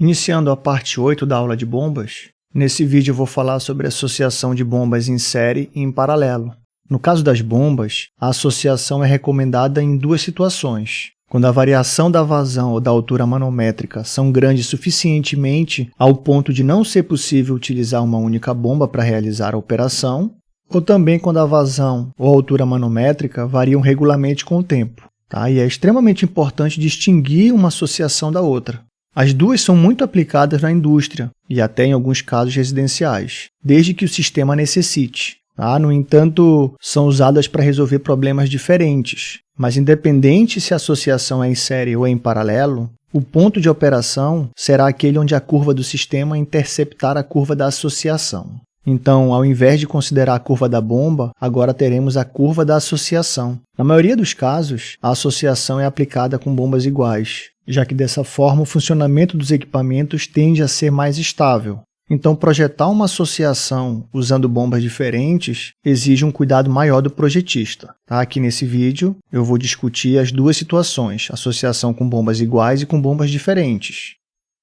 Iniciando a parte 8 da aula de bombas, nesse vídeo eu vou falar sobre associação de bombas em série e em paralelo. No caso das bombas, a associação é recomendada em duas situações. Quando a variação da vazão ou da altura manométrica são grandes suficientemente ao ponto de não ser possível utilizar uma única bomba para realizar a operação, ou também quando a vazão ou a altura manométrica variam regularmente com o tempo. Tá? E é extremamente importante distinguir uma associação da outra. As duas são muito aplicadas na indústria e até em alguns casos residenciais, desde que o sistema necessite. Tá? No entanto, são usadas para resolver problemas diferentes, mas independente se a associação é em série ou em paralelo, o ponto de operação será aquele onde a curva do sistema interceptar a curva da associação. Então, ao invés de considerar a curva da bomba, agora teremos a curva da associação. Na maioria dos casos, a associação é aplicada com bombas iguais, já que dessa forma o funcionamento dos equipamentos tende a ser mais estável. Então, projetar uma associação usando bombas diferentes exige um cuidado maior do projetista. Tá? Aqui nesse vídeo, eu vou discutir as duas situações, associação com bombas iguais e com bombas diferentes.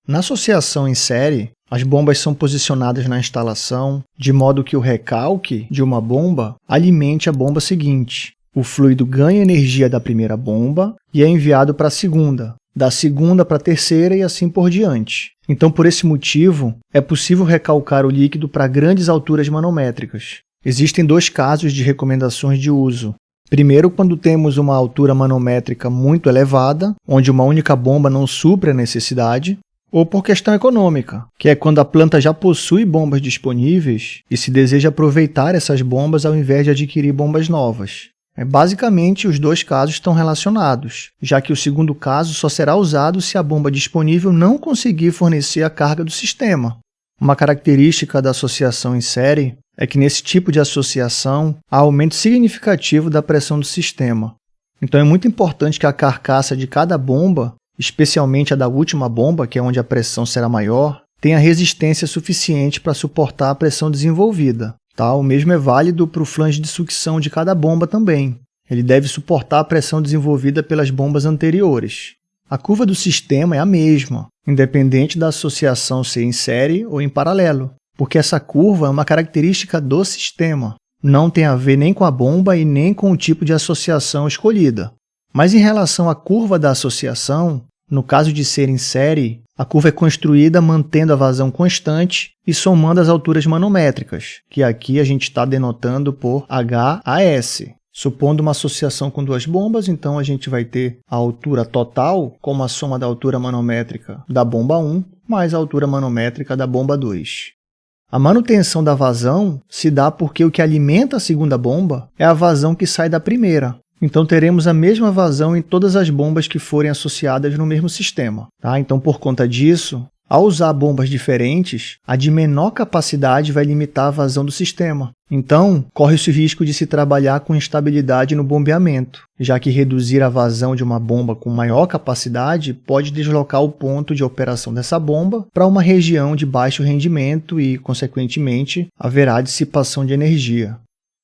Na associação em série, as bombas são posicionadas na instalação de modo que o recalque de uma bomba alimente a bomba seguinte. O fluido ganha energia da primeira bomba e é enviado para a segunda, da segunda para a terceira e assim por diante. Então, por esse motivo, é possível recalcar o líquido para grandes alturas manométricas. Existem dois casos de recomendações de uso. Primeiro, quando temos uma altura manométrica muito elevada, onde uma única bomba não supre a necessidade, ou por questão econômica, que é quando a planta já possui bombas disponíveis e se deseja aproveitar essas bombas ao invés de adquirir bombas novas. É, basicamente, os dois casos estão relacionados, já que o segundo caso só será usado se a bomba disponível não conseguir fornecer a carga do sistema. Uma característica da associação em série é que, nesse tipo de associação, há aumento significativo da pressão do sistema. Então, é muito importante que a carcaça de cada bomba, especialmente a da última bomba, que é onde a pressão será maior, tenha resistência suficiente para suportar a pressão desenvolvida. Tá? O mesmo é válido para o flange de sucção de cada bomba também. Ele deve suportar a pressão desenvolvida pelas bombas anteriores. A curva do sistema é a mesma, independente da associação ser em série ou em paralelo, porque essa curva é uma característica do sistema. Não tem a ver nem com a bomba e nem com o tipo de associação escolhida. Mas em relação à curva da associação, no caso de ser em série, a curva é construída mantendo a vazão constante e somando as alturas manométricas, que aqui a gente está denotando por HAS. Supondo uma associação com duas bombas, então a gente vai ter a altura total como a soma da altura manométrica da bomba 1 mais a altura manométrica da bomba 2. A manutenção da vazão se dá porque o que alimenta a segunda bomba é a vazão que sai da primeira, então, teremos a mesma vazão em todas as bombas que forem associadas no mesmo sistema. Tá? Então, por conta disso, ao usar bombas diferentes, a de menor capacidade vai limitar a vazão do sistema. Então, corre-se o risco de se trabalhar com instabilidade no bombeamento, já que reduzir a vazão de uma bomba com maior capacidade pode deslocar o ponto de operação dessa bomba para uma região de baixo rendimento e, consequentemente, haverá dissipação de energia.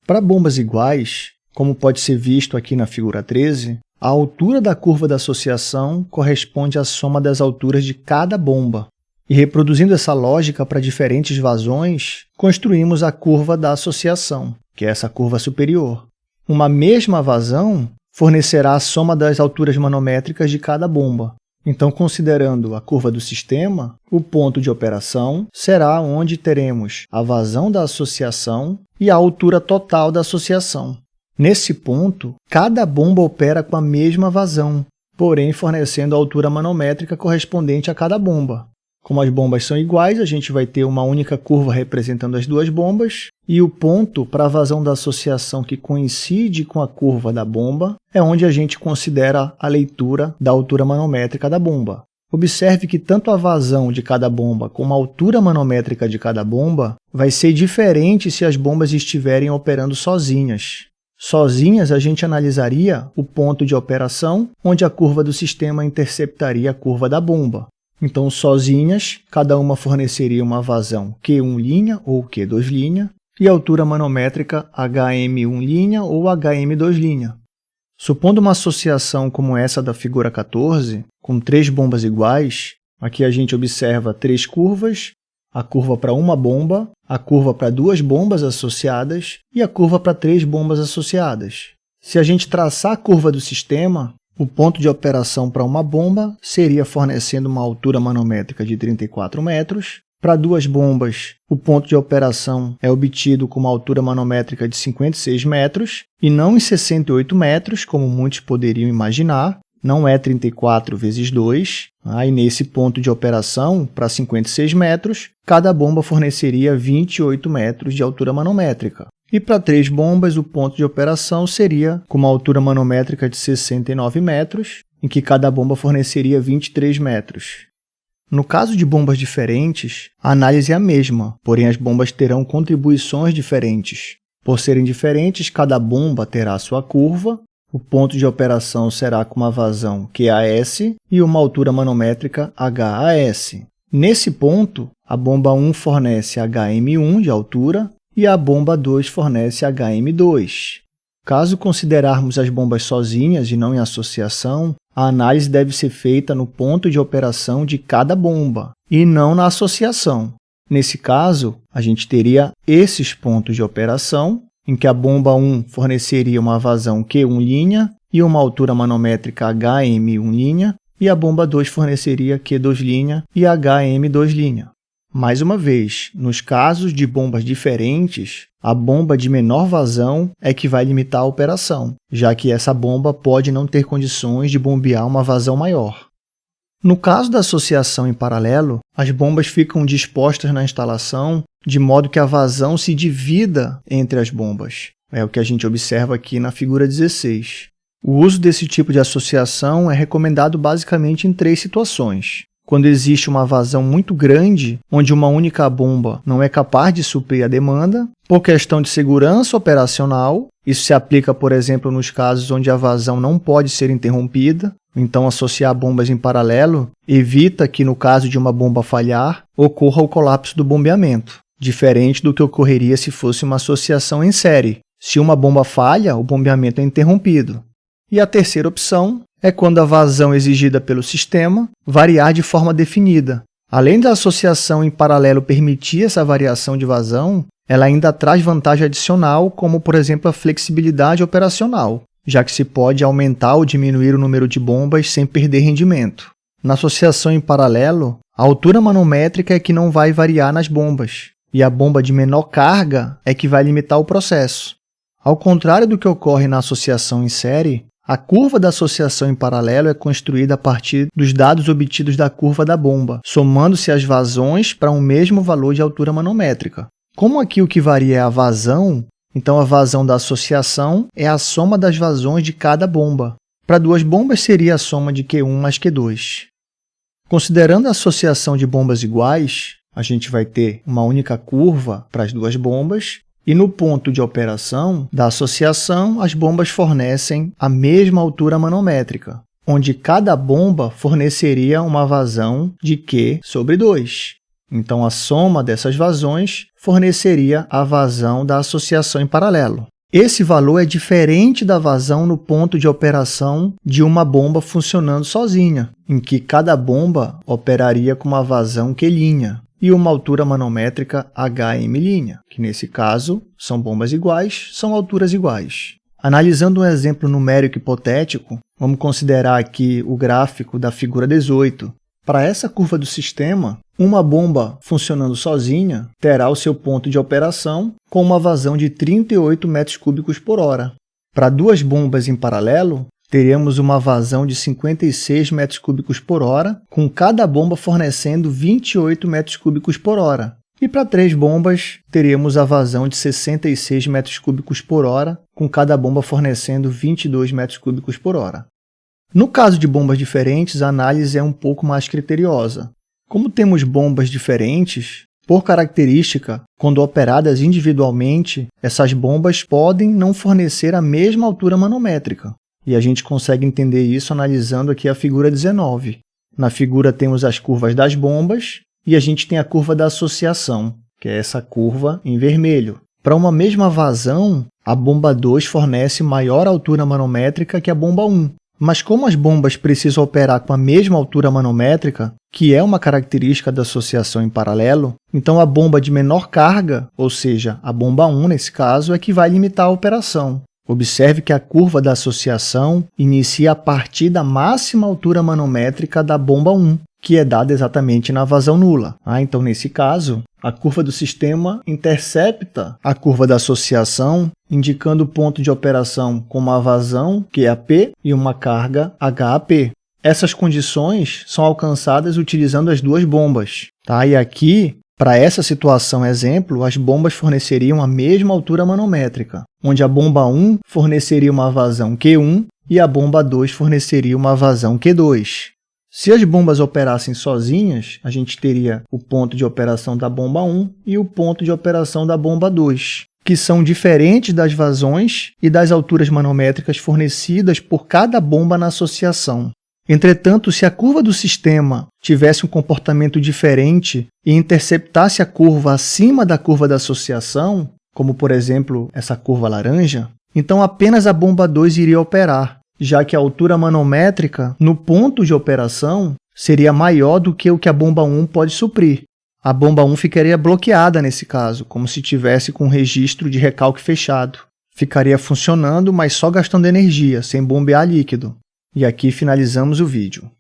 Para bombas iguais, como pode ser visto aqui na figura 13, a altura da curva da associação corresponde à soma das alturas de cada bomba. E reproduzindo essa lógica para diferentes vazões, construímos a curva da associação, que é essa curva superior. Uma mesma vazão fornecerá a soma das alturas manométricas de cada bomba. Então, considerando a curva do sistema, o ponto de operação será onde teremos a vazão da associação e a altura total da associação. Nesse ponto, cada bomba opera com a mesma vazão, porém fornecendo a altura manométrica correspondente a cada bomba. Como as bombas são iguais, a gente vai ter uma única curva representando as duas bombas, e o ponto para a vazão da associação que coincide com a curva da bomba é onde a gente considera a leitura da altura manométrica da bomba. Observe que tanto a vazão de cada bomba como a altura manométrica de cada bomba vai ser diferente se as bombas estiverem operando sozinhas. Sozinhas, a gente analisaria o ponto de operação, onde a curva do sistema interceptaria a curva da bomba. Então, sozinhas, cada uma forneceria uma vazão Q1' ou Q2', e altura manométrica HM1' ou HM2'. Supondo uma associação como essa da figura 14, com três bombas iguais, Aqui a gente observa três curvas, a curva para uma bomba, a curva para duas bombas associadas e a curva para três bombas associadas. Se a gente traçar a curva do sistema, o ponto de operação para uma bomba seria fornecendo uma altura manométrica de 34 metros. Para duas bombas, o ponto de operação é obtido com uma altura manométrica de 56 metros e não em 68 metros, como muitos poderiam imaginar, não é 34 vezes 2. Aí, nesse ponto de operação, para 56 metros, cada bomba forneceria 28 metros de altura manométrica. E para três bombas, o ponto de operação seria com uma altura manométrica de 69 metros, em que cada bomba forneceria 23 metros. No caso de bombas diferentes, a análise é a mesma, porém as bombas terão contribuições diferentes. Por serem diferentes, cada bomba terá sua curva o ponto de operação será com uma vazão QAS e uma altura manométrica HAS. Nesse ponto, a bomba 1 fornece HM1 de altura e a bomba 2 fornece HM2. Caso considerarmos as bombas sozinhas e não em associação, a análise deve ser feita no ponto de operação de cada bomba e não na associação. Nesse caso, a gente teria esses pontos de operação em que a bomba 1 forneceria uma vazão Q1' e uma altura manométrica HM1', e a bomba 2 forneceria Q2' e HM2'. Mais uma vez, nos casos de bombas diferentes, a bomba de menor vazão é que vai limitar a operação, já que essa bomba pode não ter condições de bombear uma vazão maior. No caso da associação em paralelo, as bombas ficam dispostas na instalação de modo que a vazão se divida entre as bombas. É o que a gente observa aqui na figura 16. O uso desse tipo de associação é recomendado basicamente em três situações. Quando existe uma vazão muito grande, onde uma única bomba não é capaz de suprir a demanda, por questão de segurança operacional, isso se aplica, por exemplo, nos casos onde a vazão não pode ser interrompida, então associar bombas em paralelo evita que, no caso de uma bomba falhar, ocorra o colapso do bombeamento diferente do que ocorreria se fosse uma associação em série. Se uma bomba falha, o bombeamento é interrompido. E a terceira opção é quando a vazão exigida pelo sistema variar de forma definida. Além da associação em paralelo permitir essa variação de vazão, ela ainda traz vantagem adicional, como, por exemplo, a flexibilidade operacional, já que se pode aumentar ou diminuir o número de bombas sem perder rendimento. Na associação em paralelo, a altura manométrica é que não vai variar nas bombas, e a bomba de menor carga é que vai limitar o processo. Ao contrário do que ocorre na associação em série, a curva da associação em paralelo é construída a partir dos dados obtidos da curva da bomba, somando-se as vazões para um mesmo valor de altura manométrica. Como aqui o que varia é a vazão, então a vazão da associação é a soma das vazões de cada bomba. Para duas bombas seria a soma de Q1 mais Q2. Considerando a associação de bombas iguais, a gente vai ter uma única curva para as duas bombas e no ponto de operação da associação, as bombas fornecem a mesma altura manométrica, onde cada bomba forneceria uma vazão de Q sobre 2. Então, a soma dessas vazões forneceria a vazão da associação em paralelo. Esse valor é diferente da vazão no ponto de operação de uma bomba funcionando sozinha, em que cada bomba operaria com uma vazão Q', e uma altura manométrica HM', que nesse caso são bombas iguais, são alturas iguais. Analisando um exemplo numérico hipotético, vamos considerar aqui o gráfico da figura 18. Para essa curva do sistema, uma bomba funcionando sozinha terá o seu ponto de operação com uma vazão de 38 metros cúbicos por hora. Para duas bombas em paralelo, teríamos uma vazão de 56 metros cúbicos por hora, com cada bomba fornecendo 28 metros cúbicos por hora. E para três bombas, teríamos a vazão de 66 metros cúbicos por hora, com cada bomba fornecendo 22 metros cúbicos por hora. No caso de bombas diferentes, a análise é um pouco mais criteriosa. Como temos bombas diferentes, por característica, quando operadas individualmente, essas bombas podem não fornecer a mesma altura manométrica. E a gente consegue entender isso analisando aqui a figura 19. Na figura temos as curvas das bombas e a gente tem a curva da associação, que é essa curva em vermelho. Para uma mesma vazão, a bomba 2 fornece maior altura manométrica que a bomba 1, Mas como as bombas precisam operar com a mesma altura manométrica, que é uma característica da associação em paralelo, então a bomba de menor carga, ou seja, a bomba 1 nesse caso, é que vai limitar a operação. Observe que a curva da associação inicia a partir da máxima altura manométrica da bomba 1, que é dada exatamente na vazão nula. Ah, então, nesse caso, a curva do sistema intercepta a curva da associação, indicando o ponto de operação com uma vazão, que é a P, e uma carga HAP. Essas condições são alcançadas utilizando as duas bombas. Tá? E aqui, para essa situação exemplo, as bombas forneceriam a mesma altura manométrica, onde a bomba 1 forneceria uma vazão Q1 e a bomba 2 forneceria uma vazão Q2. Se as bombas operassem sozinhas, a gente teria o ponto de operação da bomba 1 e o ponto de operação da bomba 2, que são diferentes das vazões e das alturas manométricas fornecidas por cada bomba na associação. Entretanto, se a curva do sistema tivesse um comportamento diferente e interceptasse a curva acima da curva da associação, como por exemplo essa curva laranja, então apenas a bomba 2 iria operar, já que a altura manométrica no ponto de operação seria maior do que o que a bomba 1 pode suprir. A bomba 1 ficaria bloqueada nesse caso, como se tivesse com um registro de recalque fechado. Ficaria funcionando, mas só gastando energia, sem bombear líquido. E aqui finalizamos o vídeo.